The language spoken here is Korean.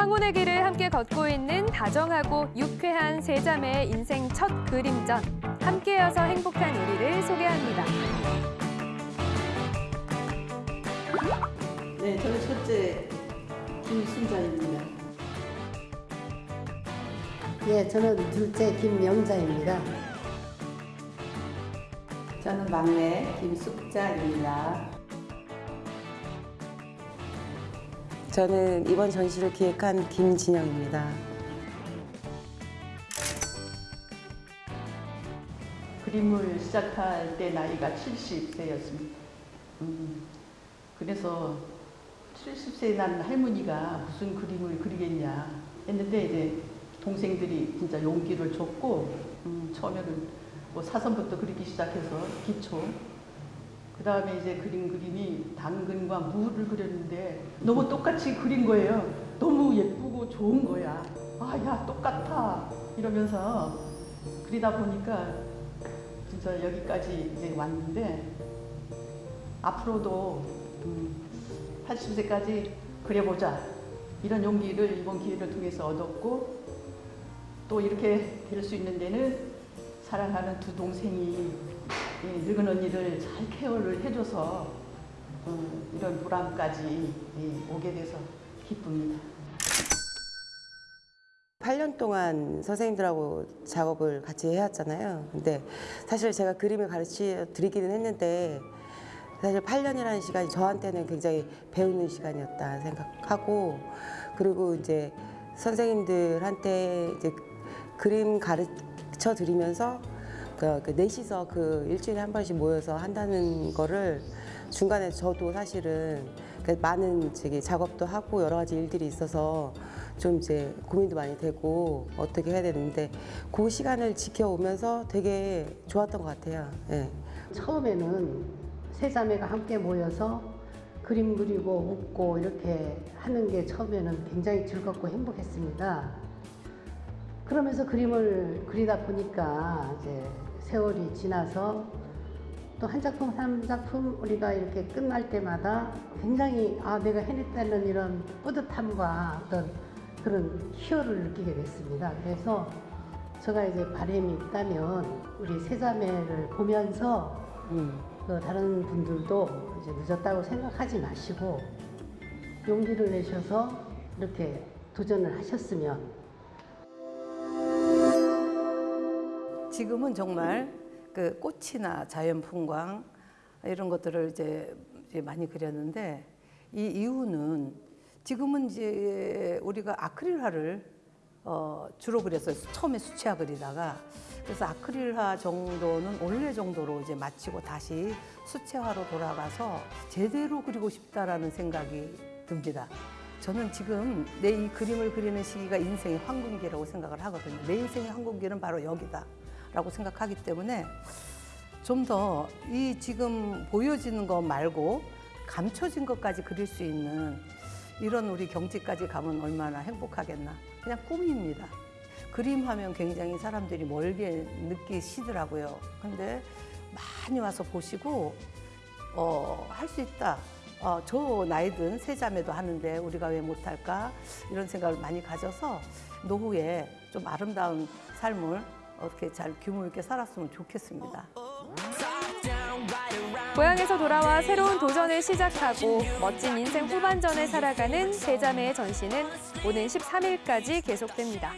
황혼의 길을 함께 걷고 있는 다정하고 유쾌한 세 자매의 인생 첫 그림전. 함께여서 행복한 우리를 소개합니다. 네, 저는 첫째 김순자입니다. 예, 저는 둘째 김명자입니다. 저는 막내 김숙자입니다. 저는 이번 전시를 기획한 김진영입니다. 그림을 시작할 때 나이가 70세였습니다. 음, 그래서 70세 난 할머니가 무슨 그림을 그리겠냐 했는데 이제 동생들이 진짜 용기를 줬고 음, 처음에는 뭐 사선부터 그리기 시작해서 기초 그 다음에 이제 그린 그림이 당근과 무를 그렸는데 너무 똑같이 그린 거예요. 너무 예쁘고 좋은 거야. 아, 야, 똑같아. 이러면서 그리다 보니까 진짜 여기까지 이제 왔는데 앞으로도 음, 80세까지 그려보자. 이런 용기를 이번 기회를 통해서 얻었고 또 이렇게 될 수 있는 데는 사랑하는 두 동생이 이 늙은 언니를 잘 케어를 해줘서 어, 이런 보람까지 예, 오게 돼서 기쁩니다. 8년 동안 선생님들하고 작업을 같이 해왔잖아요. 근데 사실 제가 그림을 가르쳐 드리기는 했는데 사실 8년이라는 시간이 저한테는 굉장히 배우는 시간이었다 생각하고 그리고 이제 선생님들한테 이제 그림 가르쳐 드리면서 그, 그 넷이서 그 일주일에 한 번씩 모여서 한다는 거를 중간에 저도 사실은 그 많은 저기 작업도 하고 여러 가지 일들이 있어서 좀 이제 고민도 많이 되고 어떻게 해야 되는데 그 시간을 지켜오면서 되게 좋았던 것 같아요. 예. 처음에는 세 자매가 함께 모여서 그림 그리고 웃고 이렇게 하는 게 처음에는 굉장히 즐겁고 행복했습니다. 그러면서 그림을 그리다 보니까 이제 세월이 지나서 또 한 작품 한 작품 우리가 이렇게 끝날 때마다 굉장히 아 내가 해냈다는 이런 뿌듯함과 어떤 그런 희열을 느끼게 됐습니다. 그래서 제가 이제 바람이 있다면 우리 세자매를 보면서 음. 그 다른 분들도 이제 늦었다고 생각하지 마시고 용기를 내셔서 이렇게 도전을 하셨으면 지금은 정말 그 꽃이나 자연 풍광 이런 것들을 이제, 많이 그렸는데 이 이유는 지금은 이제 우리가 아크릴화를 어, 주로 그렸어요. 처음에 수채화 그리다가 그래서 아크릴화 정도는 원래 정도로 이제 마치고 다시 수채화로 돌아가서 제대로 그리고 싶다라는 생각이 듭니다. 저는 지금 내 이 그림을 그리는 시기가 인생의 황금기라고 생각을 하거든요. 내 인생의 황금기는 바로 여기다. 라고 생각하기 때문에 좀 더 이 지금 보여지는 것 말고 감춰진 것까지 그릴 수 있는 이런 우리 경지까지 가면 얼마나 행복하겠나. 그냥 꿈입니다. 그림 하면 굉장히 사람들이 멀게 느끼시더라고요. 근데 많이 와서 보시고, 어, 할 수 있다. 어, 저 나이든 세 자매도 하는데 우리가 왜 못할까? 이런 생각을 많이 가져서 노후에 좀 아름다운 삶을 어떻게 잘 규모 있게 살았으면 좋겠습니다. 고향에서 돌아와 새로운 도전을 시작하고 멋진 인생 후반전을 살아가는 세 자매의 전시는 오는 13일까지 계속됩니다.